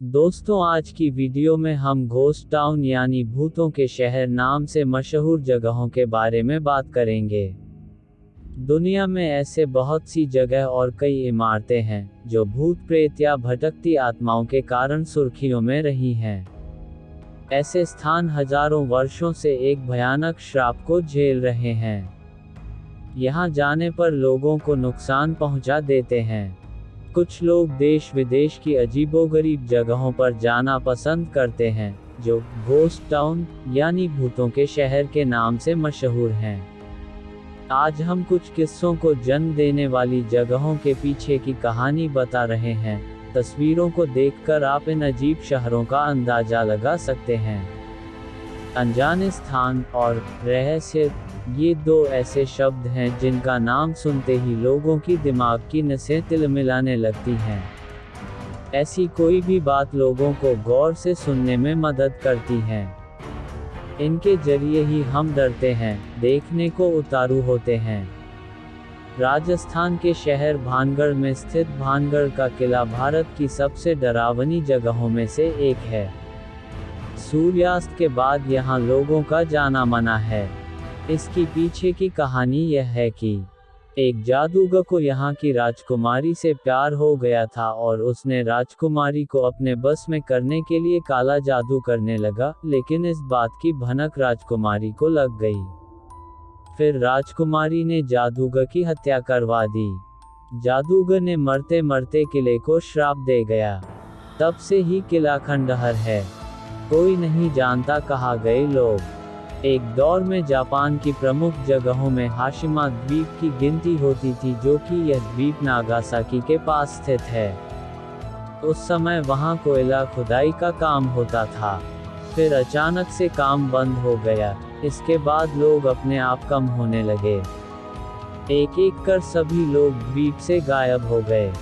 दोस्तों, आज की वीडियो में हम घोस्ट टाउन यानी भूतों के शहर नाम से मशहूर जगहों के बारे में बात करेंगे। दुनिया में ऐसे बहुत सी जगह और कई इमारतें हैं, जो भूत प्रेत या भटकती आत्माओं के कारण सुर्खियों में रही हैं। ऐसे स्थान हज़ारों वर्षों से एक भयानक श्राप को झेल रहे हैं। यहाँ जाने पर लोगों को नुकसान पहुँचा देते हैं। कुछ लोग देश विदेश की अजीबोगरीब जगहों पर जाना पसंद करते हैं, जो घोस्ट टाउन यानी भूतों के शहर के नाम से मशहूर हैं। आज हम कुछ किस्सों को जन्म देने वाली जगहों के पीछे की कहानी बता रहे हैं, तस्वीरों को देखकर आप इन अजीब शहरों का अंदाज़ा लगा सकते हैं। अनजाने स्थान और रहस्य। ये दो ऐसे शब्द हैं जिनका नाम सुनते ही लोगों की दिमाग की नसें तिलमिलाने लगती हैं। ऐसी कोई भी बात लोगों को गौर से सुनने में मदद करती है। इनके ज़रिए ही हम डरते हैं, देखने को उतारू होते हैं। राजस्थान के शहर भानगढ़ में स्थित भानगढ़ का किला भारत की सबसे डरावनी जगहों में से एक है। सूर्यास्त के बाद यहाँ लोगों का जाना मना है। इसकी पीछे की कहानी यह है कि, एक जादूगर को यहाँ की राजकुमारी से प्यार हो गया था और उसने राजकुमारी को अपने बस में करने के लिए काला जादू करने लगा, लेकिन इस बात की भनक राजकुमारी को लग गई। फिर राजकुमारी ने जादूगर की हत्या करवा दी। जादूगर ने मरते मरते किले को श्राप दे गया। तब से ही किला खंडहर है। कोई नहीं जानता कहा गए लोग। एक दौर में जापान की प्रमुख जगहों में हाशिमा द्वीप की गिनती होती थी जो कि यह द्वीप नागासाकी के पास स्थित है। उस समय वहाँ कोयला खुदाई का काम होता था। फिर अचानक से काम बंद हो गया। इसके बाद लोग अपने आप कम होने लगे। एक एक कर सभी लोग द्वीप से गायब हो गए।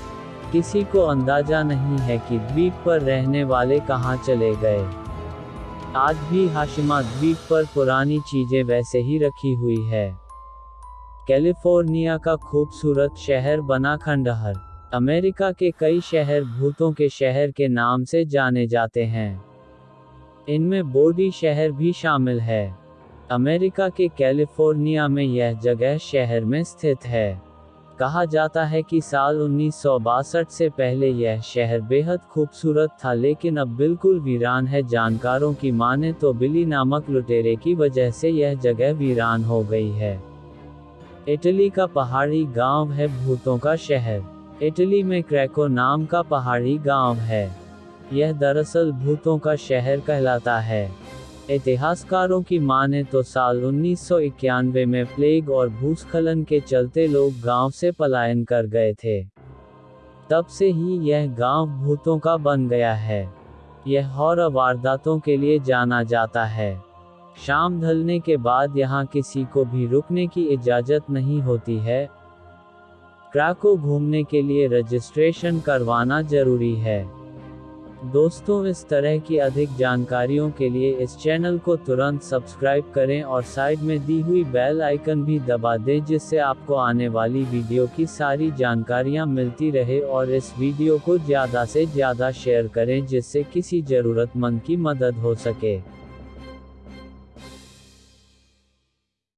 किसी को अंदाज़ा नहीं है कि द्वीप पर रहने वाले कहाँ चले गए। आज भी हाशिमा द्वीप पर पुरानी चीज़ें वैसे ही रखी हुई है। कैलिफ़ोर्निया का खूबसूरत शहर बना खंडहर। अमेरिका के कई शहर भूतों के शहर के नाम से जाने जाते हैं। इनमें बोडी शहर भी शामिल है। अमेरिका के कैलिफ़ोर्निया में यह जगह शहर में स्थित है। कहा जाता है कि साल उन्नीस सौ बासठ से पहले यह शहर बेहद खूबसूरत था, लेकिन अब बिल्कुल वीरान है। जानकारों की माने तो बिली नामक लुटेरे की वजह से यह जगह वीरान हो गई है। इटली का पहाड़ी गाँव है भूतों का शहर। इटली में क्रैको नाम का पहाड़ी गाँव है। यह दरअसल भूतों का शहर कहलाता है। इतिहासकारों की माने तो साल उन्नीस सौ इक्यानवे में प्लेग और भूस्खलन के चलते लोग गाँव से पलायन कर गए थे। तब से ही यह गाँव भूतों का बन गया है। यह हॉरर वारदातों के लिए जाना जाता है। शाम ढलने के बाद यहाँ किसी को भी रुकने की इजाज़त नहीं होती है। क्राको घूमने के लिए रजिस्ट्रेशन करवाना ज़रूरी है। दोस्तों, इस तरह की अधिक जानकारियों के लिए इस चैनल को तुरंत सब्सक्राइब करें और साइड में दी हुई बेल आइकन भी दबा दें, जिससे आपको आने वाली वीडियो की सारी जानकारियाँ मिलती रहे और इस वीडियो को ज़्यादा से ज़्यादा शेयर करें, जिससे किसी ज़रूरतमंद की मदद हो सके।